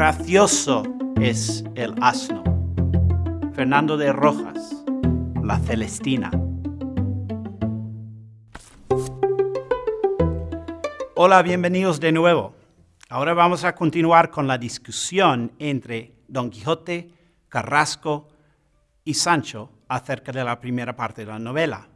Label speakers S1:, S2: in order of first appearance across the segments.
S1: gracioso es el asno. Fernando de Rojas, La Celestina. Hola, bienvenidos de nuevo. Ahora vamos a continuar con la discusión entre Don Quijote, Carrasco y Sancho acerca de la primera parte de la novela.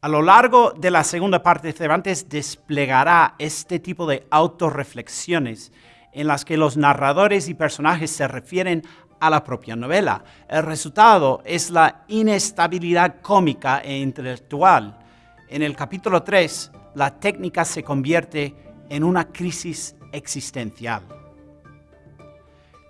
S1: A lo largo de la segunda parte, Cervantes desplegará este tipo de autorreflexiones en las que los narradores y personajes se refieren a la propia novela. El resultado es la inestabilidad cómica e intelectual. En el capítulo 3, la técnica se convierte en una crisis existencial.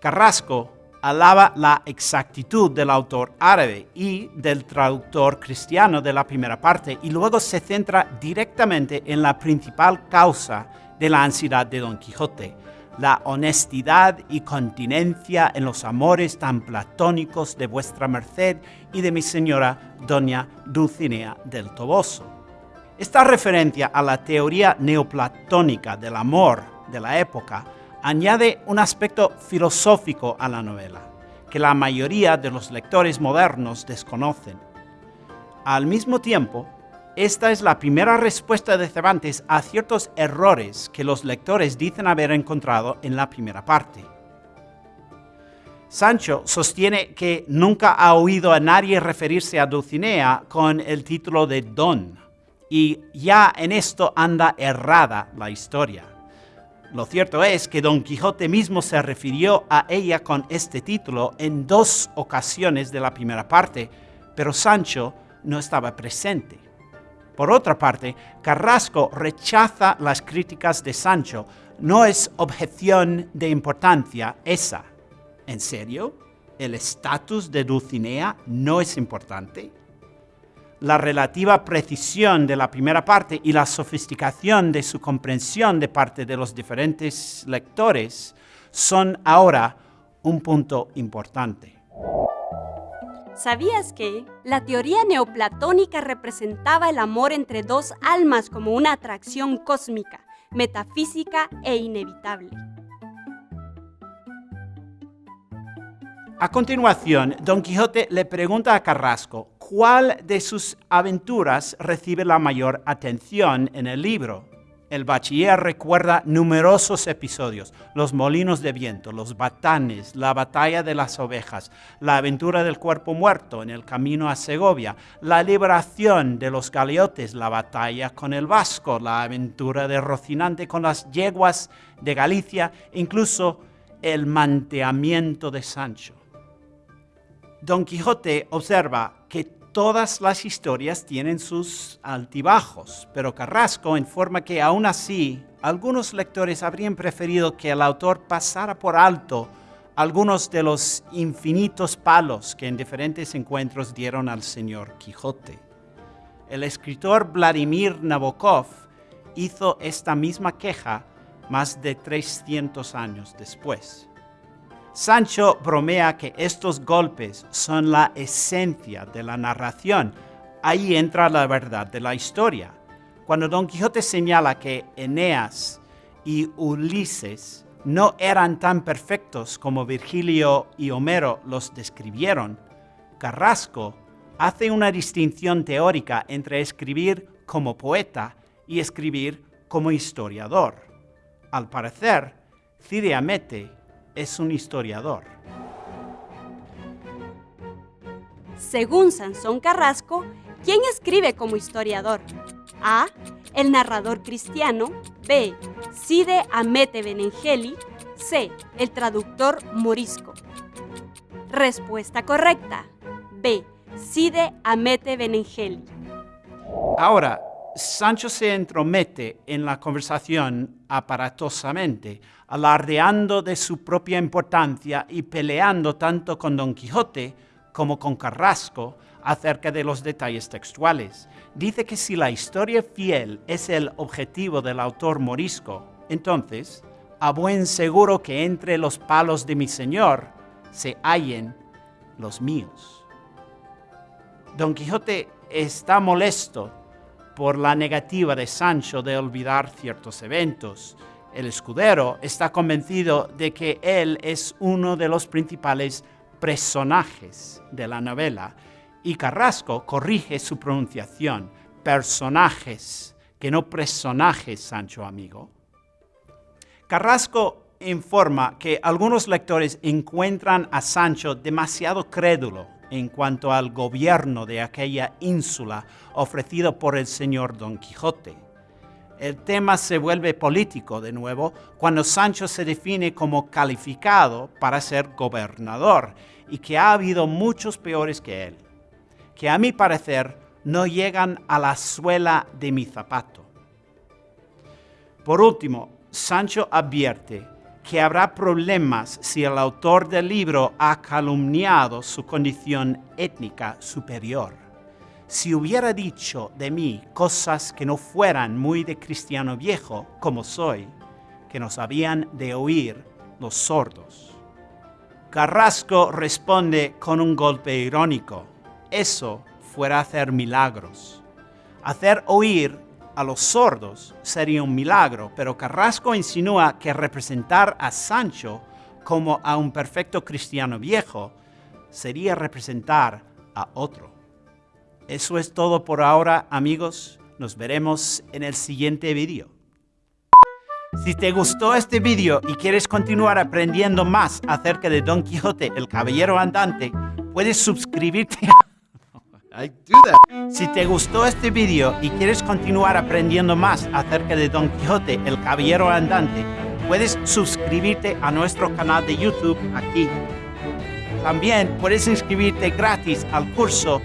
S1: Carrasco alaba la exactitud del autor árabe y del traductor cristiano de la primera parte y luego se centra directamente en la principal causa de la ansiedad de Don Quijote, la honestidad y continencia en los amores tan platónicos de vuestra merced y de mi señora doña Dulcinea del Toboso. Esta referencia a la teoría neoplatónica del amor de la época añade un aspecto filosófico a la novela, que la mayoría de los lectores modernos desconocen. Al mismo tiempo, esta es la primera respuesta de Cervantes a ciertos errores que los lectores dicen haber encontrado en la primera parte. Sancho sostiene que nunca ha oído a nadie referirse a Dulcinea con el título de Don, y ya en esto anda errada la historia. Lo cierto es que Don Quijote mismo se refirió a ella con este título en dos ocasiones de la primera parte, pero Sancho no estaba presente. Por otra parte, Carrasco rechaza las críticas de Sancho. No es objeción de importancia esa. ¿En serio? ¿El estatus de Dulcinea no es importante? la relativa precisión de la primera parte y la sofisticación de su comprensión de parte de los diferentes lectores son ahora un punto importante.
S2: ¿Sabías que la teoría neoplatónica representaba el amor entre dos almas como una atracción cósmica, metafísica e inevitable?
S1: A continuación, Don Quijote le pregunta a Carrasco cuál de sus aventuras recibe la mayor atención en el libro. El bachiller recuerda numerosos episodios, los molinos de viento, los batanes, la batalla de las ovejas, la aventura del cuerpo muerto en el camino a Segovia, la liberación de los galeotes, la batalla con el vasco, la aventura de Rocinante con las yeguas de Galicia, incluso el manteamiento de Sancho. Don Quijote observa que todas las historias tienen sus altibajos, pero Carrasco informa que aún así algunos lectores habrían preferido que el autor pasara por alto algunos de los infinitos palos que en diferentes encuentros dieron al señor Quijote. El escritor Vladimir Nabokov hizo esta misma queja más de 300 años después. Sancho bromea que estos golpes son la esencia de la narración. Ahí entra la verdad de la historia. Cuando Don Quijote señala que Eneas y Ulises no eran tan perfectos como Virgilio y Homero los describieron, Carrasco hace una distinción teórica entre escribir como poeta y escribir como historiador. Al parecer, Cide es un historiador.
S2: Según Sansón Carrasco, ¿quién escribe como historiador? A. El narrador cristiano. B. Cide Amete Benengeli. C. El traductor morisco. Respuesta correcta. B. Cide Amete Benengeli.
S1: Ahora, Sancho se entromete en la conversación aparatosamente, alardeando de su propia importancia y peleando tanto con Don Quijote como con Carrasco acerca de los detalles textuales. Dice que si la historia fiel es el objetivo del autor morisco, entonces, a buen seguro que entre los palos de mi señor se hallen los míos. Don Quijote está molesto por la negativa de Sancho de olvidar ciertos eventos. El escudero está convencido de que él es uno de los principales personajes de la novela y Carrasco corrige su pronunciación, personajes, que no personajes, Sancho amigo. Carrasco informa que algunos lectores encuentran a Sancho demasiado crédulo en cuanto al gobierno de aquella ínsula ofrecido por el señor Don Quijote. El tema se vuelve político de nuevo cuando Sancho se define como calificado para ser gobernador y que ha habido muchos peores que él, que a mi parecer no llegan a la suela de mi zapato. Por último, Sancho advierte que habrá problemas si el autor del libro ha calumniado su condición étnica superior. Si hubiera dicho de mí cosas que no fueran muy de cristiano viejo, como soy, que nos habían de oír los sordos. Carrasco responde con un golpe irónico. Eso fuera hacer milagros. Hacer oír a los sordos sería un milagro, pero Carrasco insinúa que representar a Sancho como a un perfecto cristiano viejo sería representar a otro. Eso es todo por ahora, amigos. Nos veremos en el siguiente vídeo. Si te gustó este vídeo y quieres continuar aprendiendo más acerca de Don Quijote, el Caballero Andante, puedes suscribirte a si te gustó este video y quieres continuar aprendiendo más acerca de Don Quijote, el Caballero Andante, puedes suscribirte a nuestro canal de YouTube aquí. También puedes inscribirte gratis al curso